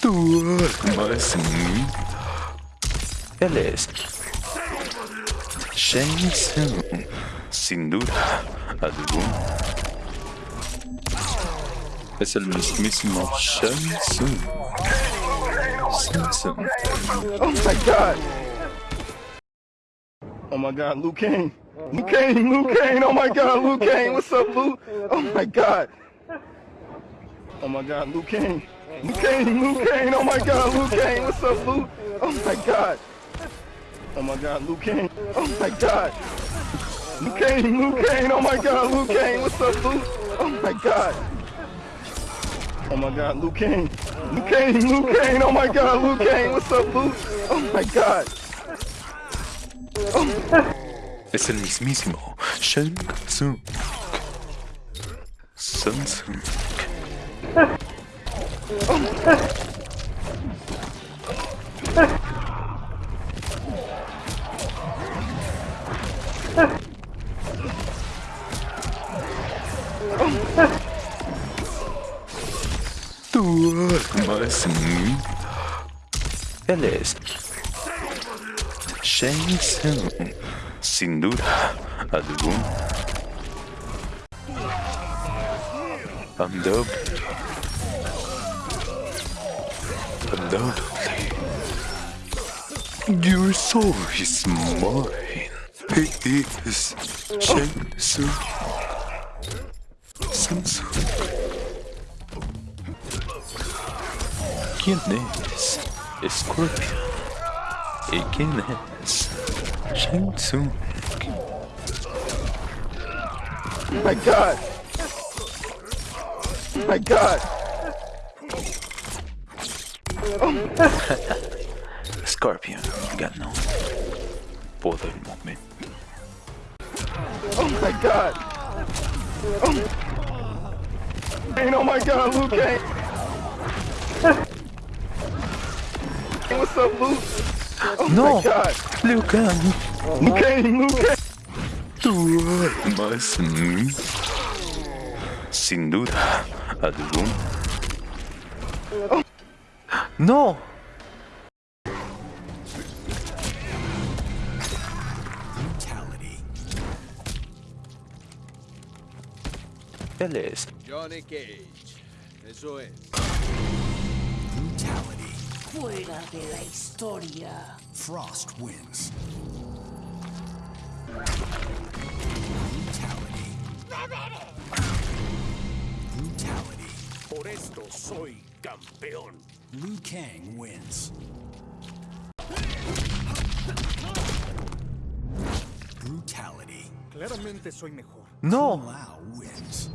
turma, sim. Beleza. Shenzhen. Sem dúvida alguma. Esse é o mesmíssimo Shenzhen. Shenzhen. Oh my god! Oh my god, Liu Kang! Liu Kang, Liu Kang, oh my god, Liu Kang, what's up, Liu? Oh my god! Oh my god, Liu Kang! Liu Kang! Liu Kang! Oh my god, Liu Kang! What's up, Luke? Oh my god! Oh my god, Liu Kang! Oh my god! Liu Kang! Liu Kang! Oh my god, Liu Kang! What's up, Luke? Oh my god! Oh my god, Liu Kang! Liu Kang! Liu Kang! Oh my god, Liu Kang! What's up, Luke? Oh my god! Es el mismísimo Shang Tsung. Shang Tsung. Turma, assim. Beleza. Chanson. Sem dúvida alguma. Andou. Undoubtedly. Your soul is mine. He is Shang Tsung. Samsung. ¿Quién es Scorpion? ¿Y quién Shang Tsung? My god! My god! Scorpion, obrigado não. Poder momento. Oh my god! Oh, oh my god, Luke! Eh? What's up, Luke? Oh no. my god! Luke! Oh, Luke! Luke! Mas, hum, sem dúvida, a do No. Él es Johnny Cage. Eso es. Brutality. Fuera de la historia. Frost wins. Brutality. Brutality. Por esto soy campeón. Liu Kang wins. Brutality. Claramente soy mejor. No. Lao wins.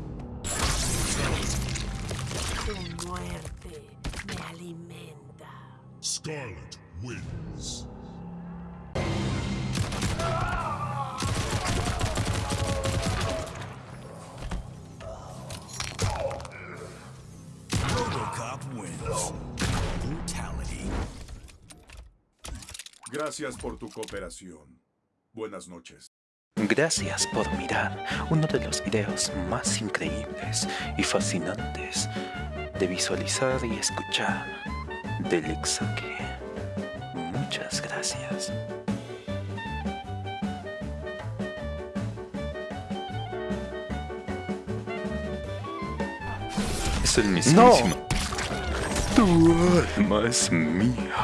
Tu muerte me alimenta. Skarlet wins. Wins. Brutality. Gracias por tu cooperación. Buenas noches. Gracias por mirar uno de los videos más increíbles y fascinantes de visualizar y escuchar del Exaque. Muchas gracias. Es el mismísimo. Tu alma es mía.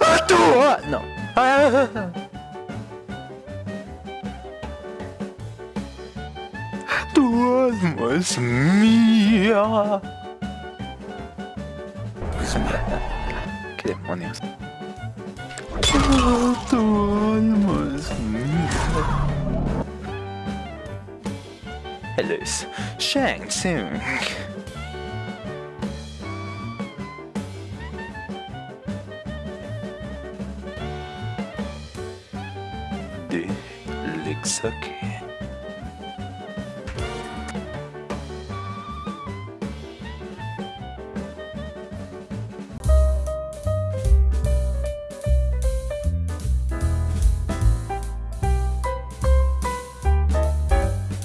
¡Ah, tú! Ah, no. Tu alma es mía. ¿Qué demonios? Tu alma es mía. Shang Tsung. de Lexaque.